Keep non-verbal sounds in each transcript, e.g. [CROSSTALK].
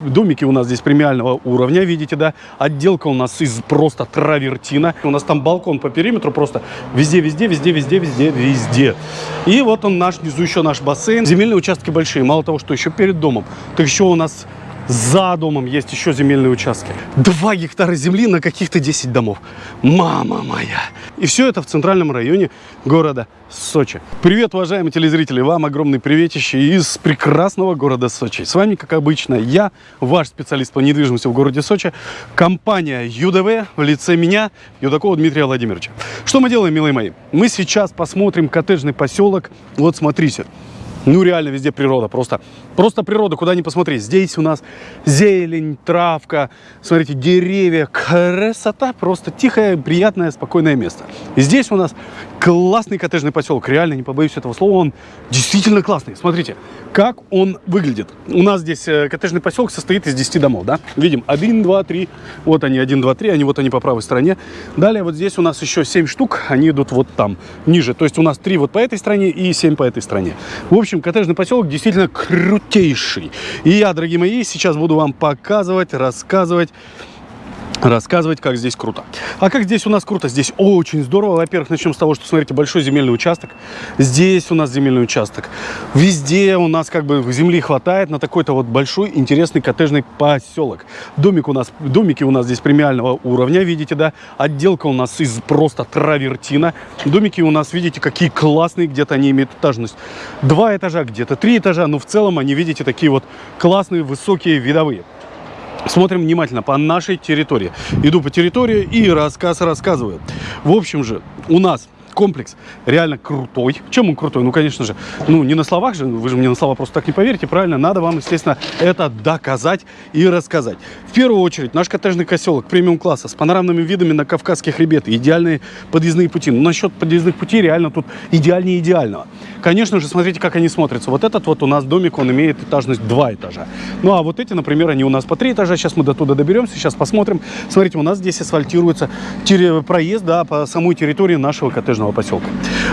Домики у нас здесь премиального уровня, видите, да? Отделка у нас из просто травертина. У нас там балкон по периметру просто везде, везде, везде, везде, везде, везде. И вот он наш, внизу еще наш бассейн. Земельные участки большие. Мало того, что еще перед домом, так еще у нас за домом есть еще земельные участки. Два гектара земли на каких-то 10 домов. Мама моя! И все это в центральном районе города Сочи. Привет, уважаемые телезрители! Вам огромный приветище из прекрасного города Сочи. С вами, как обычно, я, ваш специалист по недвижимости в городе Сочи, компания ЮДВ в лице меня, Юдакова Дмитрия Владимировича. Что мы делаем, милые мои? Мы сейчас посмотрим коттеджный поселок. Вот смотрите. Ну, реально везде природа, просто, просто природа, куда ни посмотри. Здесь у нас зелень, травка, смотрите, деревья, красота, просто тихое, приятное, спокойное место. И здесь у нас классный коттеджный поселок, реально, не побоюсь этого слова, он действительно классный. Смотрите, как он выглядит. У нас здесь э, коттеджный поселок состоит из 10 домов, да? Видим, 1, 2, 3, вот они, 1, 2, 3, они вот они по правой стороне. Далее вот здесь у нас еще 7 штук, они идут вот там, ниже. То есть у нас 3 вот по этой стороне и 7 по этой стороне. В общем, коттеджный поселок действительно крутейший. И я, дорогие мои, сейчас буду вам показывать, рассказывать, рассказывать, как здесь круто. А как здесь у нас круто? Здесь очень здорово. Во-первых, начнем с того, что, смотрите, большой земельный участок. Здесь у нас земельный участок. Везде у нас как бы земли хватает на такой-то вот большой интересный коттеджный поселок. Домик у нас, домики у нас здесь премиального уровня, видите, да? Отделка у нас из просто травертина. Домики у нас, видите, какие классные, где-то они имеют этажность. Два этажа, где-то три этажа, но в целом они, видите, такие вот классные, высокие, видовые. Смотрим внимательно по нашей территории. Иду по территории и рассказ рассказываю. В общем же, у нас комплекс реально крутой. Чем он крутой? Ну, конечно же, ну, не на словах же, вы же мне на слова просто так не поверите, правильно? Надо вам, естественно, это доказать и рассказать. В первую очередь, наш коттеджный поселок премиум-класса с панорамными видами на Кавказский хребет, идеальные подъездные пути. Но насчет подъездных путей реально тут идеальнее идеального. Конечно же, смотрите, как они смотрятся. Вот этот вот у нас домик, он имеет этажность 2 этажа. Ну, а вот эти, например, они у нас по 3 этажа. Сейчас мы до туда доберемся, сейчас посмотрим. Смотрите, у нас здесь асфальтируется проезд да, по самой территории нашего коттеджного поселка.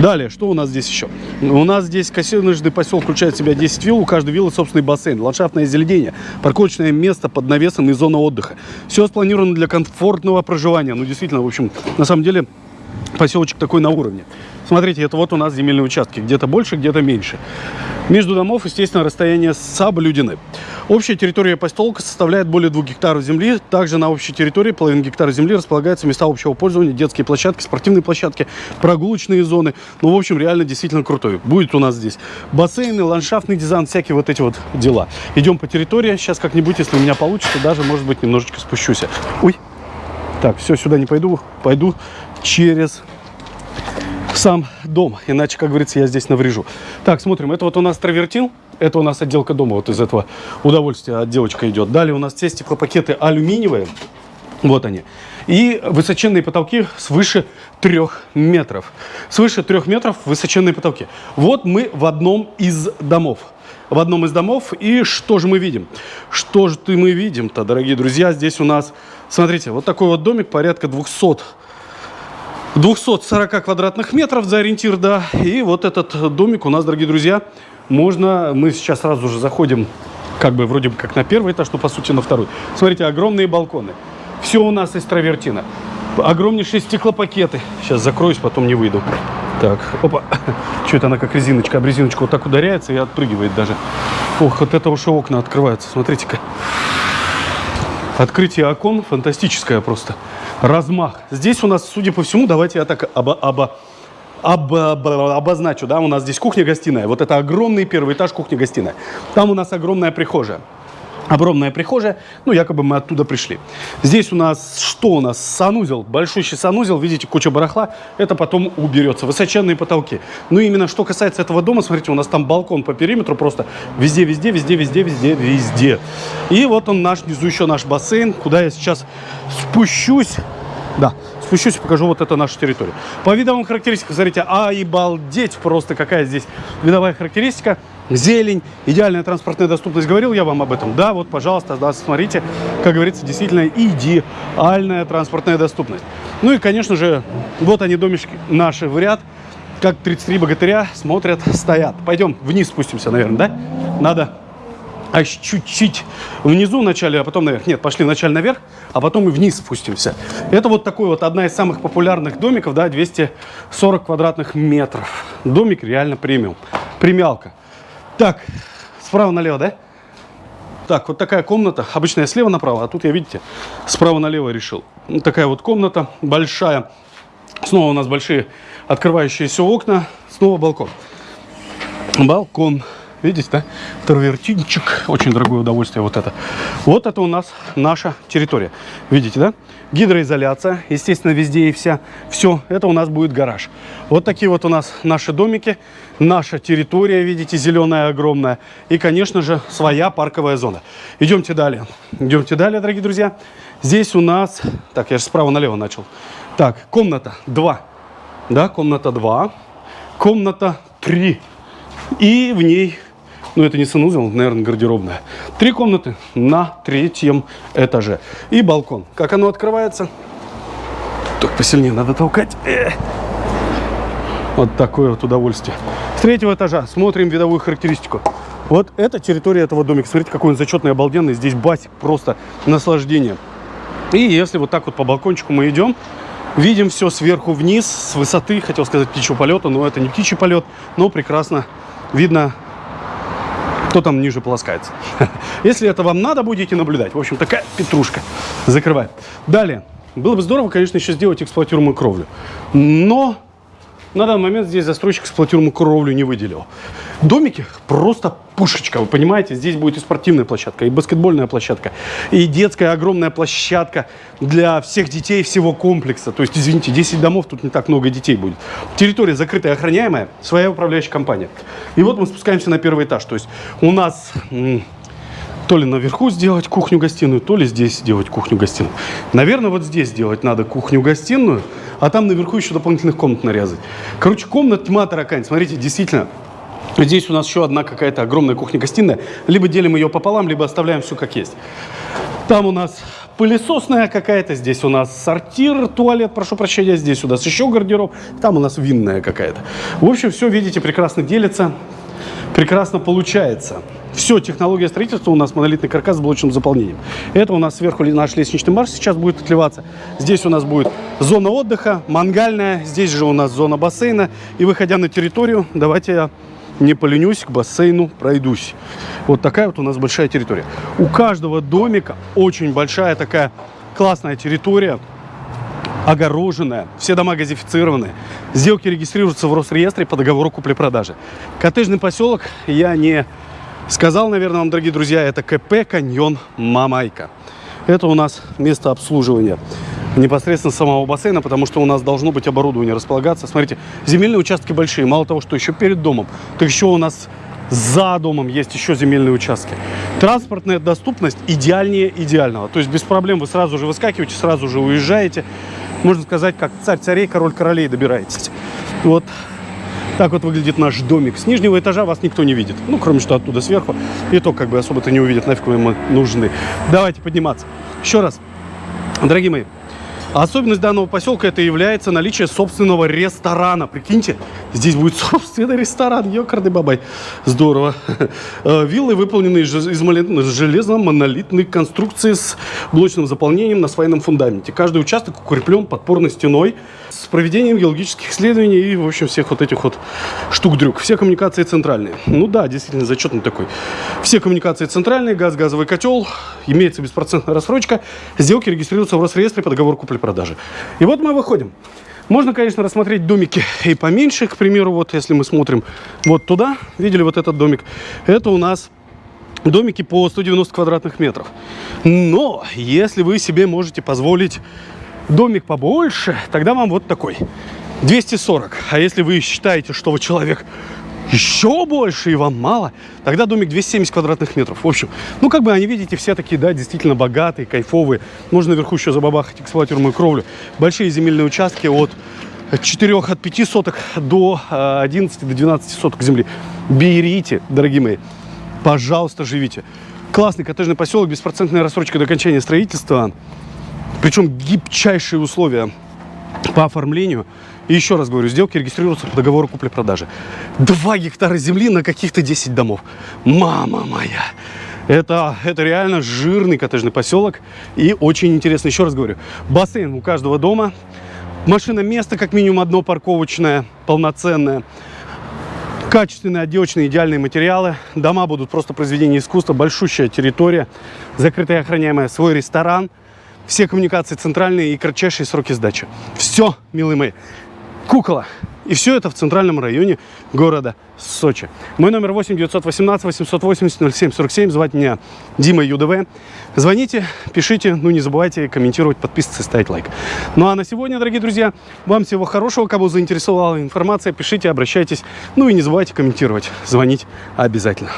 Далее, что у нас здесь еще? У нас здесь коттеджный поселок включает в себя 10 вилл, у каждой виллы собственный бассейн, ландшафтное озеленение, парковочное место под навесом и зона отдыха. Все спланировано для комфортного проживания. Ну, действительно, в общем, на самом деле, поселочек такой на уровне. Смотрите, это вот у нас земельные участки. Где-то больше, где-то меньше. Между домов, естественно, расстояние соблюдены. Общая территория поселка составляет более 2 гектаров земли. Также на общей территории половина гектара земли располагаются места общего пользования, детские площадки, спортивные площадки, прогулочные зоны. Ну, в общем, реально действительно крутой. Будет у нас здесь бассейны, ландшафтный дизайн, всякие вот эти вот дела. Идем по территории. Сейчас как-нибудь, если у меня получится, даже, может быть, немножечко спущусь. Ой. Так, все, сюда не пойду. Пойду через сам дом. Иначе, как говорится, я здесь наврежу. Так, смотрим. Это вот у нас травертин. Это у нас отделка дома. Вот из этого удовольствия отделочка идет. Далее у нас все стеклопакеты алюминиевые. Вот они. И высоченные потолки свыше трех метров. Свыше трех метров высоченные потолки. Вот мы в одном из домов. В одном из домов. И что же мы видим? Что же мы видим-то, дорогие друзья? Здесь у нас, смотрите, вот такой вот домик, порядка 200 240 квадратных метров за ориентир, да. И вот этот домик у нас, дорогие друзья, можно... Мы сейчас сразу же заходим, как бы вроде бы как на первый этаж, но по сути на второй. Смотрите, огромные балконы. Все у нас из травертина. Огромнейшие стеклопакеты. Сейчас закроюсь, потом не выйду. Так, опа. Что это она как резиночка? Об резиночку вот так ударяется и отпрыгивает даже. Ох, вот это уже окна открываются. Смотрите-ка. Открытие окон фантастическое просто размах. Здесь у нас, судя по всему, давайте я так оба, оба, оба, оба, обозначу, да, у нас здесь кухня-гостиная. Вот это огромный первый этаж кухня-гостиная. Там у нас огромная прихожая. Огромная прихожая, ну, якобы мы оттуда пришли. Здесь у нас, что у нас? Санузел, большущий санузел, видите, куча барахла, это потом уберется. Высоченные потолки. Ну, именно что касается этого дома, смотрите, у нас там балкон по периметру просто везде, везде, везде, везде, везде, везде. И вот он наш, внизу еще наш бассейн, куда я сейчас спущусь. Да, спущусь и покажу вот это наша территория. По видовым характеристикам, смотрите, а балдеть просто какая здесь видовая характеристика. Зелень, идеальная транспортная доступность. Говорил я вам об этом? Да, вот, пожалуйста, да, смотрите, как говорится, действительно идеальная транспортная доступность. Ну и, конечно же, вот они, домишки наши в ряд. Как 33 богатыря смотрят, стоят. Пойдем вниз спустимся, наверное, да? Надо а чуть-чуть внизу вначале, а потом наверх. Нет, пошли вначале наверх, а потом и вниз спустимся. Это вот такой вот одна из самых популярных домиков, да, 240 квадратных метров. Домик реально премиум. Премиалка. Так, справа налево, да? Так, вот такая комната. Обычно я слева направо, а тут я, видите, справа налево решил. Вот такая вот комната большая. Снова у нас большие открывающиеся окна. Снова балкон. Балкон. Видите, да? Травертинчик. Очень дорогое удовольствие вот это. Вот это у нас наша территория. Видите, да? Гидроизоляция. Естественно, везде и вся. Все. Это у нас будет гараж. Вот такие вот у нас наши домики. Наша территория, видите, зеленая, огромная. И, конечно же, своя парковая зона. Идемте далее. Идемте далее, дорогие друзья. Здесь у нас... Так, я же справа налево начал. Так, комната 2. Да, комната 2. Комната 3. И в ней ну это не санузел, наверное, гардеробная. Три комнаты на третьем этаже. И балкон. Как оно открывается? Только посильнее надо толкать. Эх. Вот такое вот удовольствие. С третьего этажа смотрим видовую характеристику. Вот это территория этого домика. Смотрите, какой он зачетный, обалденный. Здесь басик, просто наслаждение. И если вот так вот по балкончику мы идем, видим все сверху вниз, с высоты, хотел сказать птичьего полета, но это не птичий полет, но прекрасно видно кто там ниже полоскается. [LAUGHS] Если это вам надо, будете наблюдать. В общем, такая петрушка закрывает. Далее. Было бы здорово, конечно, еще сделать эксплуатируемую кровлю. Но на данный момент здесь застройщик эксплуатируемую кровлю не выделил. Домики просто пушечка, вы понимаете, здесь будет и спортивная площадка, и баскетбольная площадка, и детская огромная площадка для всех детей всего комплекса. То есть, извините, 10 домов, тут не так много детей будет. Территория закрытая, охраняемая, своя управляющая компания. И вот мы спускаемся на первый этаж. То есть у нас то ли наверху сделать кухню-гостиную, то ли здесь сделать кухню-гостиную. Наверное, вот здесь сделать надо кухню-гостиную, а там наверху еще дополнительных комнат нарезать. Короче, комнат тьма таракань. Смотрите, действительно, Здесь у нас еще одна какая-то огромная кухня-гостиная. Либо делим ее пополам, либо оставляем все как есть. Там у нас пылесосная какая-то, здесь у нас сортир, туалет, прошу прощения, здесь у нас еще гардероб, там у нас винная какая-то. В общем, все, видите, прекрасно делится, прекрасно получается. Все, технология строительства у нас монолитный каркас с блочным заполнением. Это у нас сверху наш лестничный марш сейчас будет отливаться. Здесь у нас будет зона отдыха, мангальная, здесь же у нас зона бассейна. И выходя на территорию, давайте я не поленюсь, к бассейну пройдусь. Вот такая вот у нас большая территория. У каждого домика очень большая такая классная территория, огороженная, все дома газифицированные. Сделки регистрируются в Росреестре по договору купли-продажи. Коттеджный поселок я не сказал, наверное, вам, дорогие друзья, это КП «Каньон Мамайка». Это у нас место обслуживания непосредственно самого бассейна, потому что у нас должно быть оборудование располагаться. Смотрите, земельные участки большие. Мало того, что еще перед домом, так еще у нас за домом есть еще земельные участки. Транспортная доступность идеальнее идеального. То есть без проблем вы сразу же выскакиваете, сразу же уезжаете. Можно сказать, как царь царей, король королей добираетесь. Вот так вот выглядит наш домик. С нижнего этажа вас никто не видит. Ну, кроме что оттуда сверху. И то как бы особо-то не увидят, нафиг мы нужны. Давайте подниматься. Еще раз. Дорогие мои, Особенность данного поселка это является наличие собственного ресторана. Прикиньте, здесь будет собственный ресторан. Ёкарный бабай. Здорово. Э, виллы выполнены из железно-монолитной конструкции с блочным заполнением на свайном фундаменте. Каждый участок укреплен подпорной стеной с проведением геологических исследований и, в общем, всех вот этих вот штук-дрюк. Все коммуникации центральные. Ну да, действительно, зачетный такой. Все коммуникации центральные, газ, газовый котел, имеется беспроцентная рассрочка. Сделки регистрируются в Росреестре по договору купли-продажи. И вот мы выходим. Можно, конечно, рассмотреть домики и поменьше. К примеру, вот если мы смотрим вот туда, видели вот этот домик, это у нас домики по 190 квадратных метров. Но если вы себе можете позволить домик побольше, тогда вам вот такой. 240. А если вы считаете, что вы человек еще больше и вам мало, тогда домик 270 квадратных метров. В общем, ну как бы они, видите, все такие, да, действительно богатые, кайфовые. Можно наверху еще забабахать эксплуатируемую кровлю. Большие земельные участки от 4 от 5 соток до 11 до 12 соток земли. Берите, дорогие мои, пожалуйста, живите. Классный коттеджный поселок, беспроцентная рассрочка до окончания строительства. Причем гибчайшие условия по оформлению. И еще раз говорю, сделки регистрируются по договору купли-продажи. Два гектара земли на каких-то 10 домов. Мама моя! Это, это реально жирный коттеджный поселок и очень интересно. Еще раз говорю, бассейн у каждого дома, машина место как минимум одно парковочное, полноценное, качественные отделочные идеальные материалы. Дома будут просто произведение искусства, большущая территория, закрытая охраняемая, свой ресторан, все коммуникации центральные и кратчайшие сроки сдачи. Все, милые мои. Кукола. И все это в центральном районе города Сочи. Мой номер 8 918 880 07 47. Звать меня Дима ЮДВ. Звоните, пишите, ну не забывайте комментировать, подписываться, ставить лайк. Ну а на сегодня, дорогие друзья, вам всего хорошего. Кого заинтересовала информация, пишите, обращайтесь. Ну и не забывайте комментировать, звонить обязательно.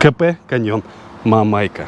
КП Каньон Мамайка.